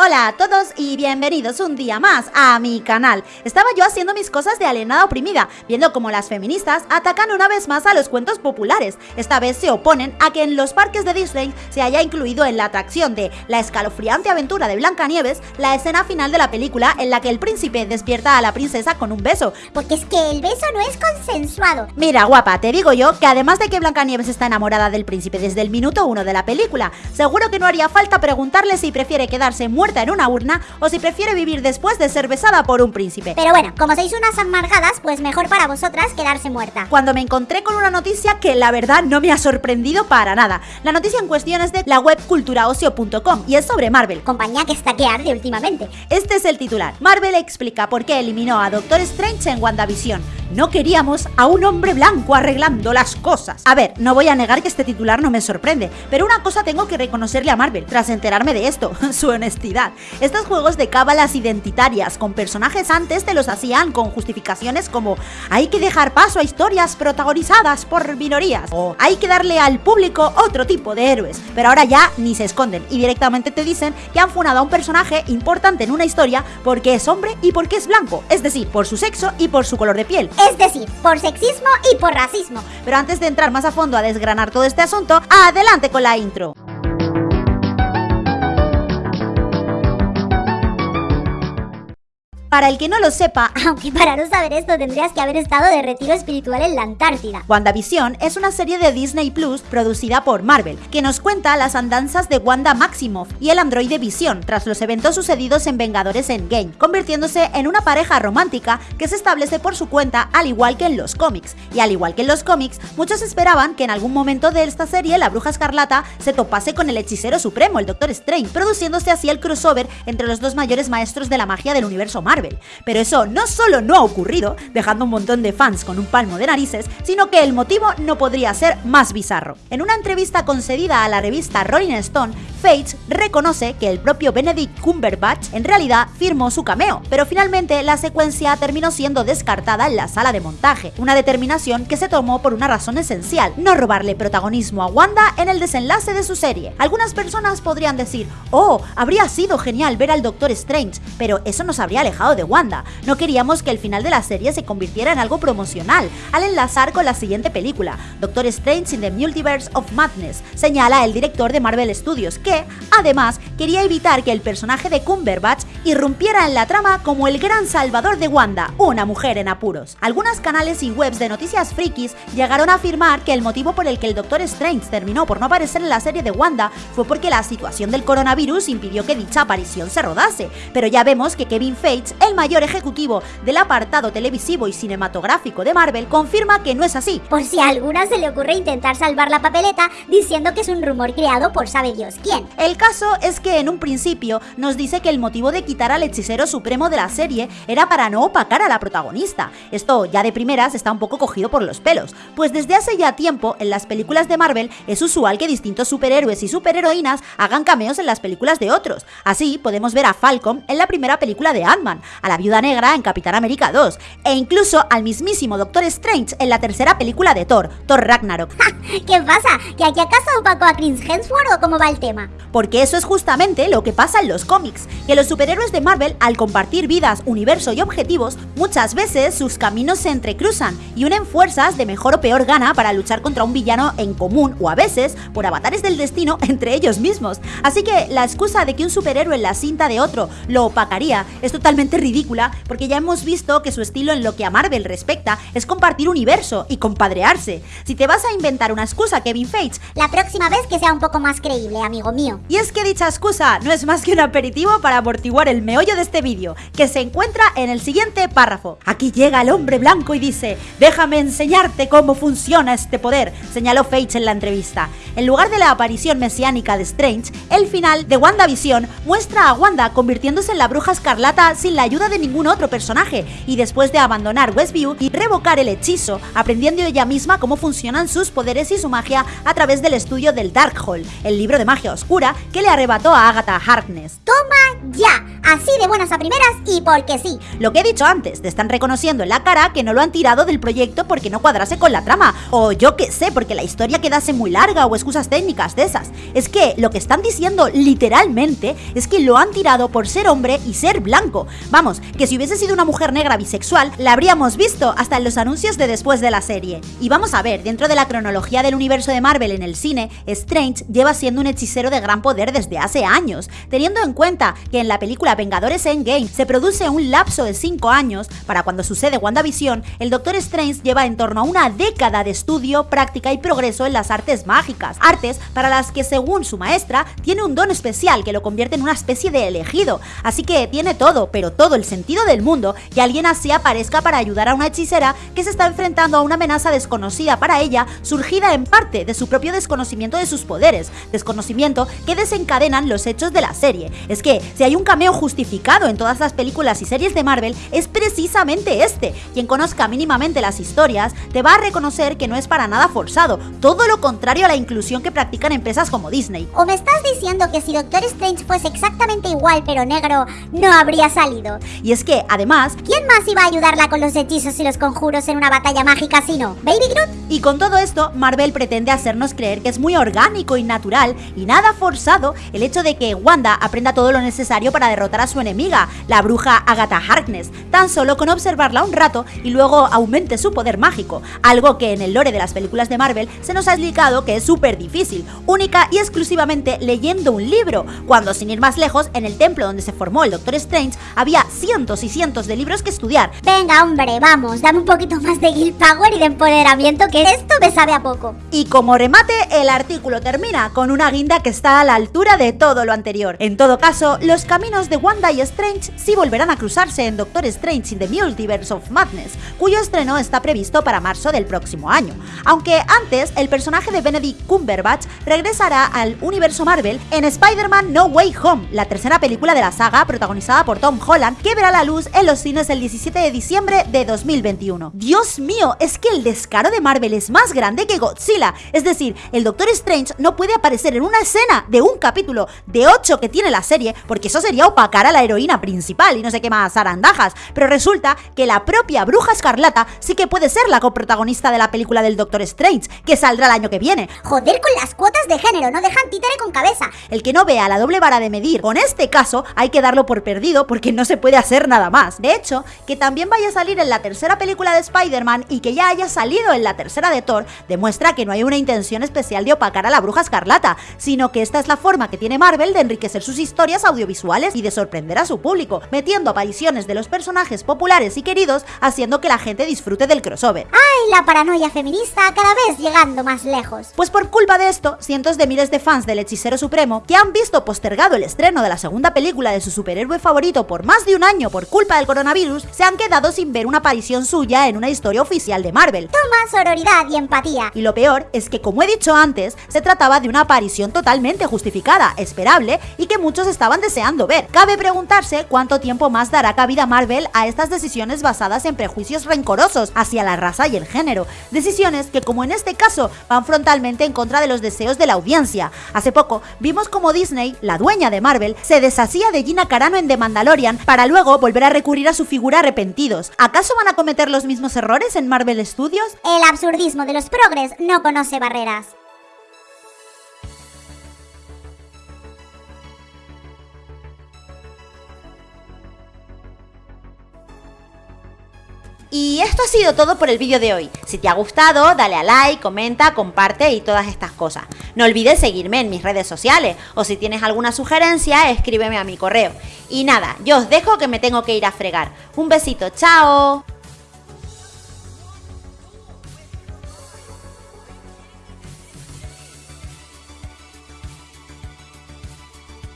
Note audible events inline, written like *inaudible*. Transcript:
Hola a todos y bienvenidos un día más a mi canal. Estaba yo haciendo mis cosas de alienada oprimida, viendo cómo las feministas atacan una vez más a los cuentos populares. Esta vez se oponen a que en los parques de Disney se haya incluido en la atracción de La escalofriante aventura de Blancanieves la escena final de la película en la que el príncipe despierta a la princesa con un beso. Porque es que el beso no es consensuado. Mira, guapa, te digo yo que además de que Blancanieves está enamorada del príncipe desde el minuto uno de la película, seguro que no haría falta preguntarle si prefiere quedarse muerta en una urna o si prefiere vivir después de ser besada por un príncipe. Pero bueno, como sois unas amargadas, pues mejor para vosotras quedarse muerta. Cuando me encontré con una noticia que la verdad no me ha sorprendido para nada. La noticia en cuestión es de la web culturaocio.com y es sobre Marvel. Compañía que está que arde últimamente. Este es el titular. Marvel explica por qué eliminó a Doctor Strange en WandaVision. No queríamos a un hombre blanco arreglando las cosas. A ver, no voy a negar que este titular no me sorprende, pero una cosa tengo que reconocerle a Marvel tras enterarme de esto, *laughs* su honestidad. Estos juegos de cábalas identitarias con personajes antes te los hacían con justificaciones como hay que dejar paso a historias protagonizadas por minorías o hay que darle al público otro tipo de héroes, pero ahora ya ni se esconden y directamente te dicen que han funado a un personaje importante en una historia porque es hombre y porque es blanco, es decir, por su sexo y por su color de piel es decir, por sexismo y por racismo. Pero antes de entrar más a fondo a desgranar todo este asunto, adelante con la intro. Para el que no lo sepa, *laughs* aunque para no saber esto tendrías que haber estado de retiro espiritual en la Antártida. WandaVision es una serie de Disney Plus producida por Marvel, que nos cuenta las andanzas de Wanda Maximoff y el androide Vision tras los eventos sucedidos en Vengadores Endgame, convirtiéndose en una pareja romántica que se establece por su cuenta al igual que en los cómics. Y al igual que en los cómics, muchos esperaban que en algún momento de esta serie la Bruja Escarlata se topase con el hechicero supremo, el Doctor Strange, produciéndose así el crossover entre los dos mayores maestros de la magia del universo Marvel. Pero eso no solo no ha ocurrido, dejando un montón de fans con un palmo de narices, sino que el motivo no podría ser más bizarro. En una entrevista concedida a la revista Rolling Stone, Fates reconoce que el propio Benedict Cumberbatch en realidad firmó su cameo, pero finalmente la secuencia terminó siendo descartada en la sala de montaje, una determinación que se tomó por una razón esencial, no robarle protagonismo a Wanda en el desenlace de su serie. Algunas personas podrían decir, oh, habría sido genial ver al Doctor Strange, pero eso nos habría alejado de Wanda. No queríamos que el final de la serie se convirtiera en algo promocional, al enlazar con la siguiente película, Doctor Strange in the Multiverse of Madness, señala el director de Marvel Studios, que, además, quería evitar que el personaje de Cumberbatch irrumpiera en la trama como el gran salvador de Wanda, una mujer en apuros. Algunos canales y webs de noticias frikis llegaron a afirmar que el motivo por el que el Doctor Strange terminó por no aparecer en la serie de Wanda fue porque la situación del coronavirus impidió que dicha aparición se rodase, pero ya vemos que Kevin Feige, el mayor ejecutivo del apartado televisivo y cinematográfico de Marvel, confirma que no es así. Por si a alguna se le ocurre intentar salvar la papeleta diciendo que es un rumor creado por sabe Dios quién. El caso es que en un principio nos dice que el motivo de quitar al hechicero supremo de la serie era para no opacar a la protagonista. Esto ya de primeras está un poco cogido por los pelos, pues desde hace ya tiempo en las películas de Marvel es usual que distintos superhéroes y superheroínas hagan cameos en las películas de otros. Así podemos ver a Falcon en la primera película de Ant-Man, a la Viuda Negra en Capitán América 2 e incluso al mismísimo Doctor Strange en la tercera película de Thor, Thor Ragnarok. *laughs* ¿Qué pasa? ¿Que aquí acaso opacó a Chris Hemsworth o cómo va el tema? Porque eso es justamente lo que pasa en los cómics, que los superhéroes de Marvel, al compartir vidas, universo y objetivos, muchas veces sus caminos se entrecruzan y unen fuerzas de mejor o peor gana para luchar contra un villano en común o a veces por avatares del destino *laughs* entre ellos mismos. Así que la excusa de que un superhéroe en la cinta de otro lo opacaría es totalmente ridícula porque ya hemos visto que su estilo en lo que a Marvel respecta es compartir universo y compadrearse. Si te vas a inventar una excusa, Kevin Feige, la próxima vez que sea un poco más creíble, amigo mío. Y es que dicha excusa no es más que un aperitivo para amortiguar el meollo de este vídeo, que se encuentra en el siguiente párrafo. Aquí llega el hombre blanco y dice, déjame enseñarte cómo funciona este poder, señaló Feige en la entrevista. En lugar de la aparición mesiánica de Strange, el final de WandaVision muestra a Wanda convirtiéndose en la bruja escarlata sin la ayuda de ningún otro personaje, y después de abandonar Westview y revocar el hechizo, aprendiendo ella misma cómo funcionan sus poderes y su magia a través del estudio del Darkhold, el libro de magia oscura que le arrebató a Agatha Harkness. ¡Toma ya! Así de buenas a primeras y porque sí. Lo que he dicho antes, te están reconociendo en la cara que no lo han tirado del proyecto porque no cuadrase con la trama, o yo qué sé, porque la historia quedase muy larga o excusas técnicas de esas. Es que lo que están diciendo literalmente es que lo han tirado por ser hombre y ser blanco. Vamos, que si hubiese sido una mujer negra bisexual, la habríamos visto hasta en los anuncios de después de la serie. Y vamos a ver, dentro de la cronología del universo de Marvel en el cine, Strange lleva siendo un hechicero de gran poder desde hace años, teniendo en cuenta que en la película Vengadores Endgame. Se produce un lapso de 5 años, para cuando sucede WandaVision, el Doctor Strange lleva en torno a una década de estudio, práctica y progreso en las artes mágicas, artes para las que según su maestra tiene un don especial que lo convierte en una especie de elegido, así que tiene todo, pero todo el sentido del mundo que alguien así aparezca para ayudar a una hechicera que se está enfrentando a una amenaza desconocida para ella, surgida en parte de su propio desconocimiento de sus poderes, desconocimiento que desencadenan los hechos de la serie. Es que si hay un cameo justificado en todas las películas y series de Marvel, es precisamente este. Quien conozca mínimamente las historias te va a reconocer que no es para nada forzado, todo lo contrario a la inclusión que practican empresas como Disney. ¿O me estás diciendo que si Doctor Strange fuese exactamente igual pero negro, no habría salido? Y es que, además, ¿quién más iba a ayudarla con los hechizos y los conjuros en una batalla mágica si no? ¿Baby Groot? Y con todo esto, Marvel pretende hacernos creer que es muy orgánico y natural y nada forzado el hecho de que Wanda aprenda todo lo necesario para derrotar a su enemiga, la bruja Agatha Harkness, tan solo con observarla un rato y luego aumente su poder mágico, algo que en el lore de las películas de Marvel se nos ha explicado que es súper difícil, única y exclusivamente leyendo un libro, cuando sin ir más lejos, en el templo donde se formó el Doctor Strange había cientos y cientos de libros que estudiar. Venga hombre, vamos, dame un poquito más de Guild Power y de empoderamiento que esto me sabe a poco. Y como remate, el artículo termina con una guinda que está a la altura de todo lo anterior. En todo caso, los caminos de Wanda y Strange sí volverán a cruzarse en Doctor Strange in the Multiverse of Madness, cuyo estreno está previsto para marzo del próximo año. Aunque antes, el personaje de Benedict Cumberbatch regresará al universo Marvel en Spider-Man No Way Home, la tercera película de la saga protagonizada por Tom Holland, que verá la luz en los cines el 17 de diciembre de 2021. Dios mío, es que el descaro de Marvel es más grande que Godzilla. Es decir, el Doctor Strange no puede aparecer en una escena de un capítulo de 8 que tiene la serie, porque eso sería opacar a la heroína principal y no sé qué más arandajas. Pero resulta que la propia Bruja Escarlata sí que puede ser la coprotagonista de la película del Doctor Strange, que saldrá el año que viene. Joder con las cuotas de género, no dejan títere con cabeza. El que no vea la doble vara de medir con este caso, hay que darlo por perdido porque no se puede hacer nada más. De hecho, que también vaya a salir en la tercera película de Spider-Man y que ya haya salido en la tercera de Thor, demuestra que no hay una intención especial de opacar a la Bruja Escarlata, sino que esta es la forma que tiene Marvel de enriquecer sus historias audiovisuales y de sorprender a su público, metiendo apariciones de los personajes populares y queridos, haciendo que la gente disfrute del crossover. ¡Ay, la paranoia feminista cada vez llegando más lejos! Pues por culpa de esto, cientos de miles de fans del Hechicero Supremo, que han visto postergado el estreno de la segunda película de su superhéroe favorito por más de un año por culpa del coronavirus, se han quedado sin ver una aparición suya en una historia oficial de Marvel. Toma sororidad y empatía. Y lo peor es que, como he dicho antes, se trataba de una aparición totalmente justificada, esperable y que muchos estaban deseando ver. Preguntarse cuánto tiempo más dará cabida Marvel a estas decisiones basadas en prejuicios rencorosos hacia la raza y el género. Decisiones que, como en este caso, van frontalmente en contra de los deseos de la audiencia. Hace poco vimos como Disney, la dueña de Marvel, se deshacía de Gina Carano en The Mandalorian para luego volver a recurrir a su figura arrepentidos. ¿Acaso van a cometer los mismos errores en Marvel Studios? El absurdismo de los progres no conoce barreras. Y esto ha sido todo por el vídeo de hoy. Si te ha gustado, dale a like, comenta, comparte y todas estas cosas. No olvides seguirme en mis redes sociales o si tienes alguna sugerencia, escríbeme a mi correo. Y nada, yo os dejo que me tengo que ir a fregar. Un besito, chao.